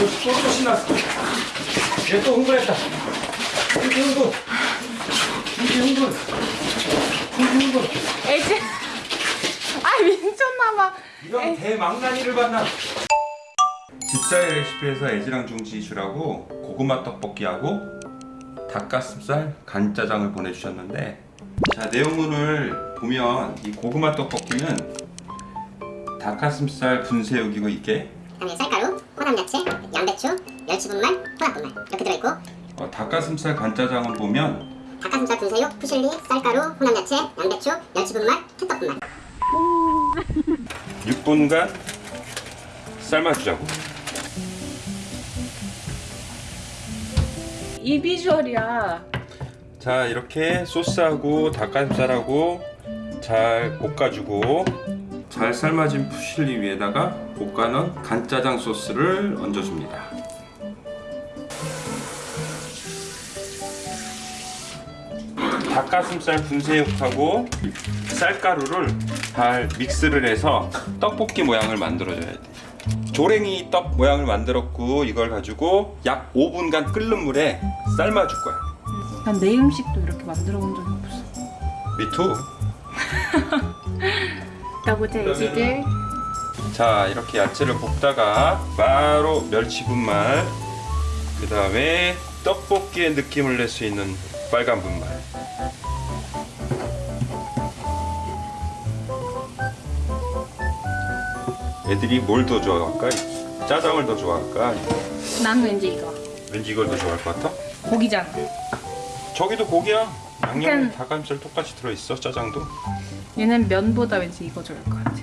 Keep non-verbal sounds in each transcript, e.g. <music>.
또 신났어. 얘 또 흥분했다. 흥분, 흥분. 흥분, 흥분. 흥분, 흥분. 애지. 아 미쳤나봐. 이런 대망나니를 봤나? 집사의 레시피에서 애지랑 중지 주라고 고구마 떡볶이하고 닭가슴살 간짜장을 보내주셨는데 자 내용물을 보면 이 고구마 떡볶이는 닭가슴살 분쇄육이고 이게 그다음에 쌀가루, 혼합 야채, 양배추, 멸치분말, 혼합분말 이렇게 들어있고 어, 닭가슴살 간짜장은 보면 닭가슴살 분쇄육, 푸실리, 쌀가루, 혼합 야채, 양배추, 멸치분말, ketchup 분말 6분간 삶아주자고 이 비주얼이야. 자 이렇게 소스하고 닭가슴살하고 잘 볶아주고 잘 삶아진 푸실리 위에다가 볶아놓은 간짜장 소스를 얹어줍니다. 닭가슴살 분쇄육하고 쌀가루를 잘 믹스를 해서 떡볶이 모양을 만들어줘야 돼. 조랭이 떡 모양을 만들었고 이걸 가지고 약 5분간 끓는 물에 삶아줄 거야. 난 내 음식도 이렇게 만들어 본 적이 없어. 미투 <laughs> 가보자 애지들. 자 이렇게 야채를 볶다가 바로 멸치분말 그 다음에 떡볶이의 느낌을 낼 수 있는 빨간 분말 애들이 뭘 더 좋아할까? 짜장을 더 좋아할까? 난 왠지 이거. 왠지 이걸 더 좋아할 것 같아? 고기잖아. 저기도 고기야 양념 약간- 닭가슴살 똑같이 들어있어 짜장도 얘는 면보다 왠지 이거 좋을 것 같아.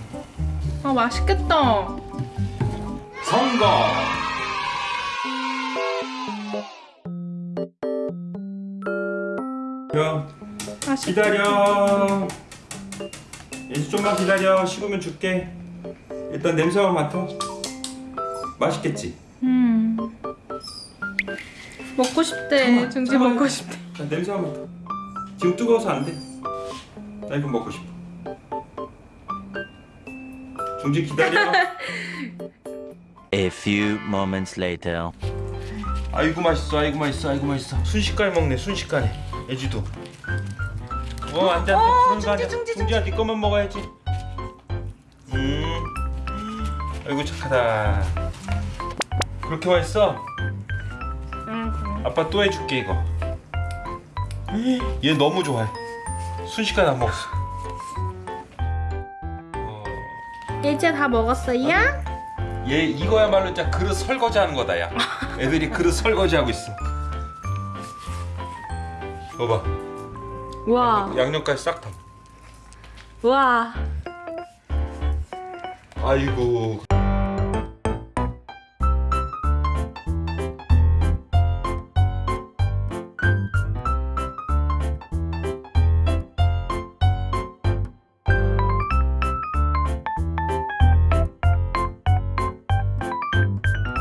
아 맛있겠다. 성공! 기다려. 이제 좀만 기다려. 식으면 줄게. 일단 냄새만 맡아. 맛있겠지? 음. 먹고 싶대. 중지. 먹고 싶대. 자, 냄새만 맡아. 지금 뜨거워서 안 돼. 나 이거 먹고 싶어. 중지 기다려. <laughs> A few moments later. 아이고 맛있어 아이고 맛있어 아이고 맛있어 순식간에 먹네 순식간에 애지도 어 안 돼 안 돼 그런 거 아니야 중지, 중지, 중지야 네 것만 먹어야지 음 아이고 착하다 그렇게 맛있어? 응. 아빠 또 해줄게 이거 얘 너무 좋아해 순식간에 안 먹었어 어, 이제 다 먹었어요? 얘 이거야말로 진짜 그릇 설거지하는 거다 야 애들이 그릇 설거지하고 있어 봐봐 와. 양념까지 싹 다. 와. 아이고